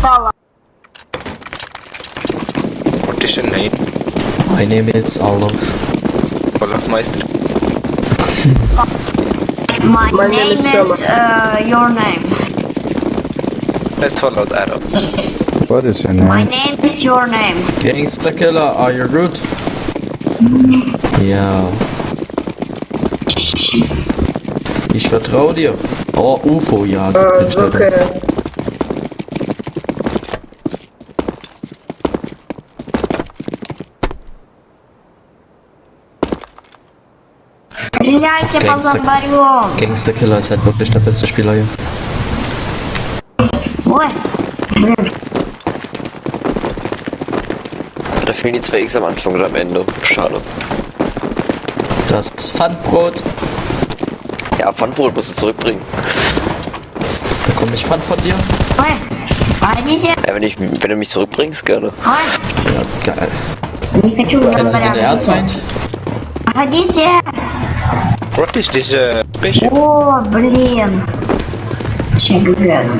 Fala. What is your name? My name is Olaf. Olaf Meister. My, My name name, is is uh, your name. Let's follow the arrow. What is your name? My name? name is your name. Gangster Killer, are you good? Ja. Ich vertraue dir. Oh, UFO, ja. Uh, bist it's okay. Стреляйте по Гангстер. зомбарем. Gangster Killer ist halt wirklich der beste Spieler hier. Ой, блин, Da fehlen die zwei X am Anfang und am Ende. Schade. Das Pfandbrot. Ja, Pfandbrot musst du zurückbringen. Bekomme ich Pfand von dir? ой, погодите, Ja, wenn, ich, wenn du mich zurückbringst, gerne. ой, Ja, geil. не хочу Kennst du den зомбаря. Erzfeind? Погодите. What is this uh, spaceship? О, блин. Сейчас гляну.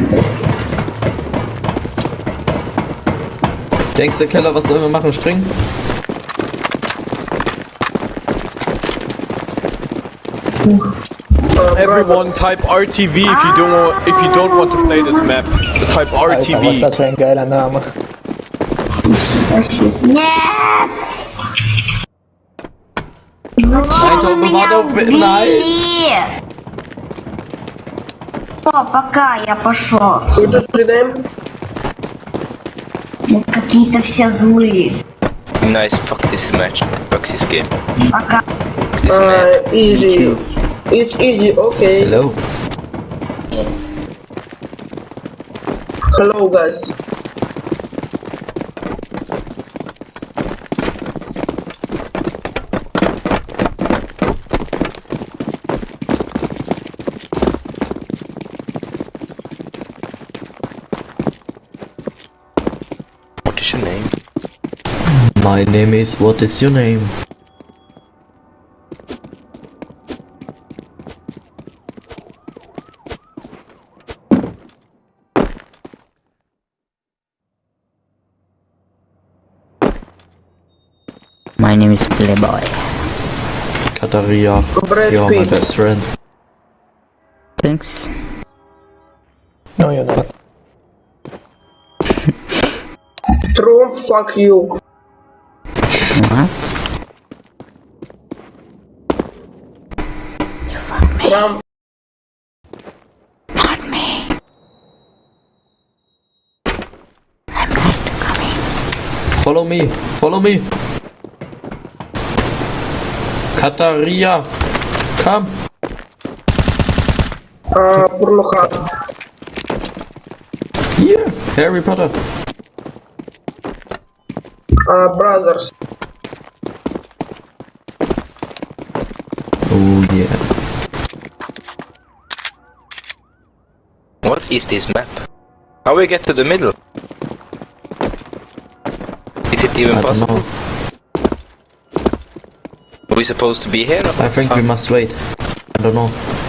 Gangster Killer, was sollen wir machen? Springen? Uh, Everyone brothers. type RTV if you don't want, if you don't want to play this map. Type Alter, was ist RTV. das für ein geiler Name? Нет! Ну меня Bravado, убили? О, пока я пошел. Just rename? Какие-то все злые. Nice, fuck this match. Fuck this game. Пока. Fuck this. Uh, easy. It's easy, okay. Hello? Hello, guys. My name is, what is your name? My name is Playboy. Kataria. You're my best friend. Thanks. No, you're not. Trump, fuck you. Trump. Not me. I'm not coming. Follow me. Follow me. Kataria. Come. Uh, Pornhub. Here. Harry Potter. Uh, brothers. Oh yeah. What is this map? How we get to the middle? Is it even I possible? Are we supposed to be here? I think we must wait. I don't know.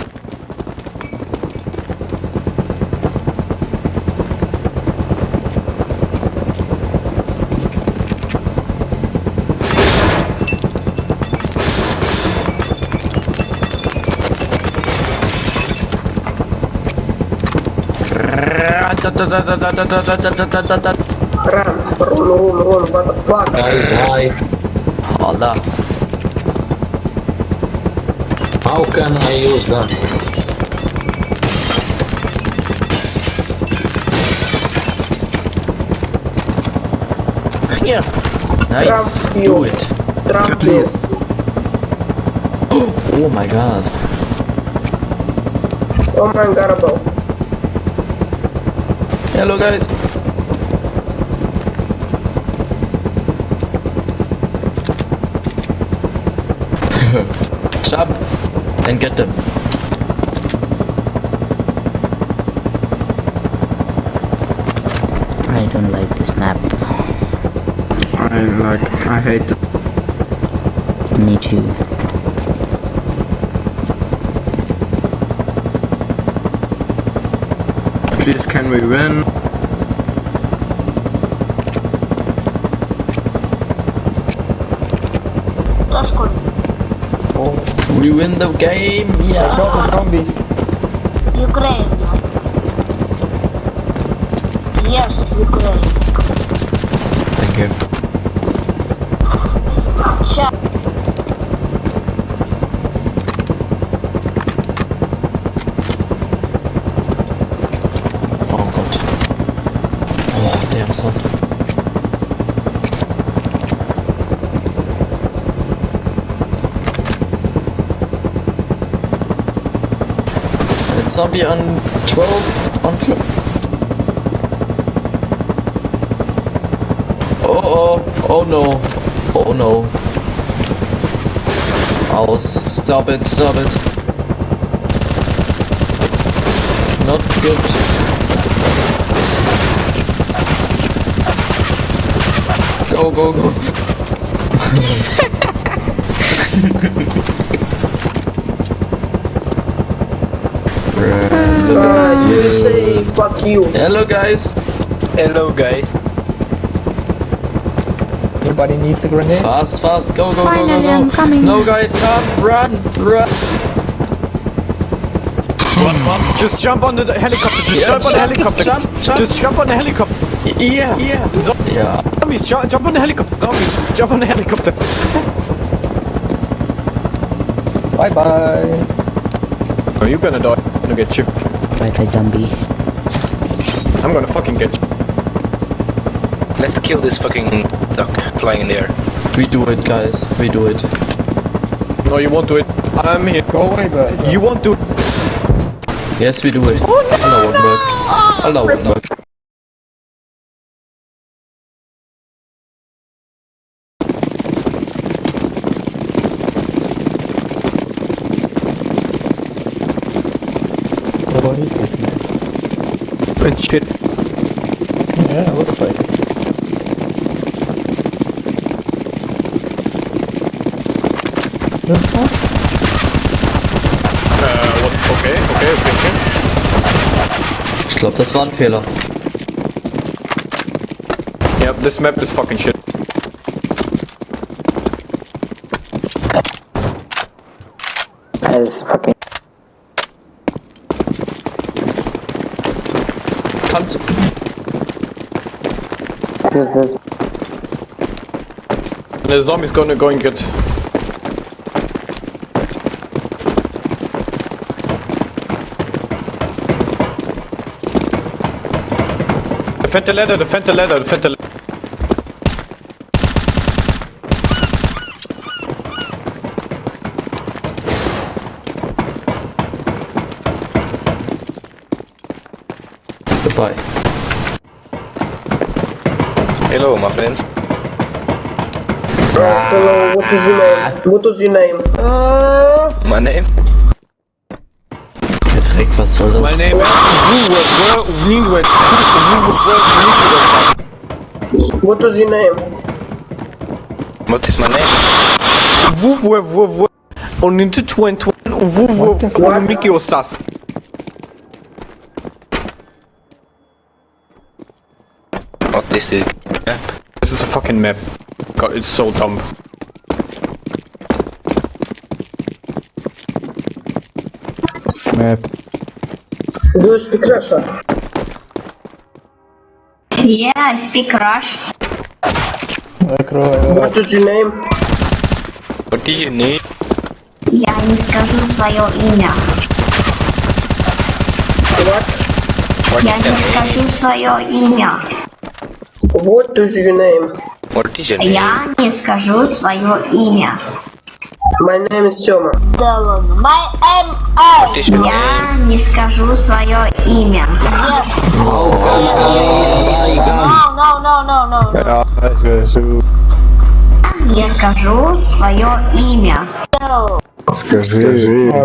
Run, run, run, run, what the fuck? Guys, hi. Allah. How can I use that? Yeah. Nice. Trump Do you. it. Trump Please. Oh my god. Oh my god, bro. Hello guys. Jump and get them. I don't like this map. I like, I hate it. Me too. please can we win? Oh, we win the game! Yeah! I got zombies! Ukraine! Yes, Ukraine! Zombie on 12 on 12. Oh oh oh no. Oh no. I'll Stop it, stop it. Not good. Go, go, go. you say fuck you. Hello, guys. Hello, guy. Anybody needs a grenade? Fast, fast. Go, go, go, Finally, go, I'm go. coming. No, guys, run, run, run. Just jump on the helicopter. Just Yeah, jump on the helicopter. jump, jump. Just jump on the helicopter. Yeah, yeah. Yeah. Zombies, jump, jump on the helicopter. Zombies, jump on the helicopter. Bye bye. Oh, you're gonna die. I'm gonna get you. Bye bye zombie. I'm gonna fucking get you. Let's kill this fucking duck flying in the air. We do it, guys. We do it. No, you won't do it. I'm here. Go away, bud. You won't do it. Yes, we do it. Allah Akbar. Allah Akbar. And shit. Yeah, looks like it. Uh, what? Okay, okay, okay, okay. Ich glaube, das war ein Fehler. Yeah, this map is fucking shit. Kannst du. The zombie's gonna go and get. Defend the ladder, defend the ladder, defend the ladder. Hello, my friends. Oh, hello, what is your name? What is your name? My name? Dreck, was soll das? My name is Wuwe, What is your name? What is my name? Wuwe, Wuwe, on into 20, Wuwe, on Mickey Osas. What is the map? This is a fucking map. God, it's so dumb. Map. Do you speak Russian? Yeah, I speak Rush. Закрой. What is your name? What do you need? Я не скажу свое имя. What? What Я is не your name? скажу свое имя. What is your name? What is your name? Я не скажу свое имя. My name is Sema. Dylan. My M What is your name? Я не скажу свое имя. Yes. I No, no, no, no, no. Jag ska Не скажу свое имя. no. Скажи. Свои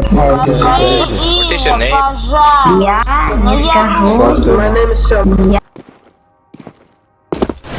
is your имя, name? пожалуйста. Я Ну, не я скажу. My name is Sema.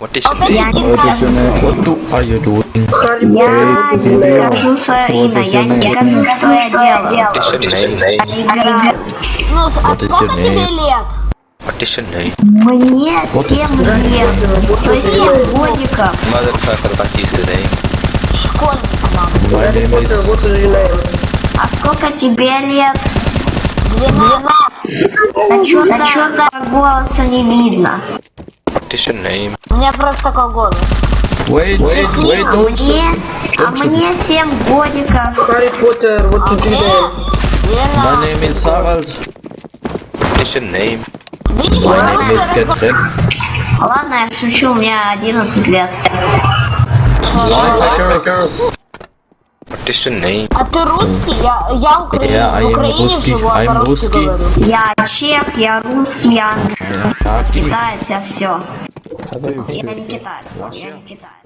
What is your name? What is your name? What do are you doing? Я свое имя, я не скажу, что я делаю. What is your name? Ну, а сколько your тебе лет? What is your name? Мне 7 лет, то есть 7 годиков. Motherfucker, what is the name? Школьник, мам. My name What is your? А сколько тебе лет? Длина. А чё, а чё так голоса не видно? What is your name? У меня просто такой голос. Wait, wait, wait, А don't мне, а мне 7 годиков. Harry Potter, what name? Длина. My name is Harald. What is your name? My name is Katrin. Ладно, я шучу, у меня 11 лет. Lifehackers. Your name? А ты русский? Я, я украин... Yeah, I в am Украине русский, живу, а I'm по-русски говорю. Я чех, я русский, я китаец, я все. Я не китаец, я не китаец.